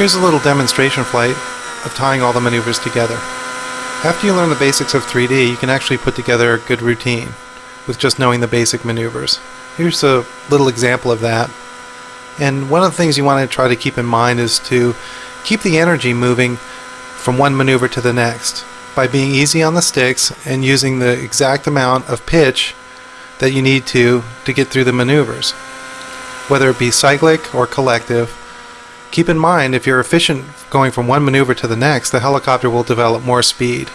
Here's a little demonstration flight of tying all the maneuvers together. After you learn the basics of 3D, you can actually put together a good routine with just knowing the basic maneuvers. Here's a little example of that. And one of the things you want to try to keep in mind is to keep the energy moving from one maneuver to the next by being easy on the sticks and using the exact amount of pitch that you need to to get through the maneuvers. Whether it be cyclic or collective, keep in mind if you're efficient going from one maneuver to the next, the helicopter will develop more speed.